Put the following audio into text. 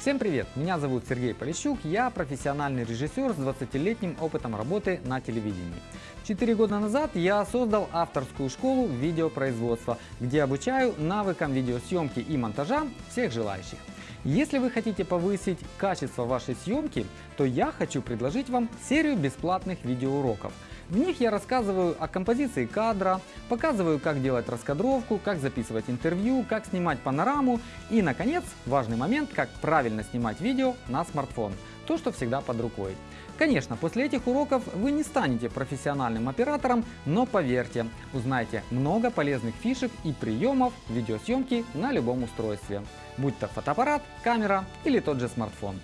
Всем привет! Меня зовут Сергей Полищук, я профессиональный режиссер с 20-летним опытом работы на телевидении. Четыре года назад я создал авторскую школу видеопроизводства, где обучаю навыкам видеосъемки и монтажа всех желающих. Если вы хотите повысить качество вашей съемки, то я хочу предложить вам серию бесплатных видеоуроков. В них я рассказываю о композиции кадра, показываю, как делать раскадровку, как записывать интервью, как снимать панораму и, наконец, важный момент, как правильно снимать видео на смартфон. То, что всегда под рукой. Конечно, после этих уроков вы не станете профессиональным оператором, но поверьте, узнаете много полезных фишек и приемов видеосъемки на любом устройстве, будь то фотоаппарат, камера или тот же смартфон.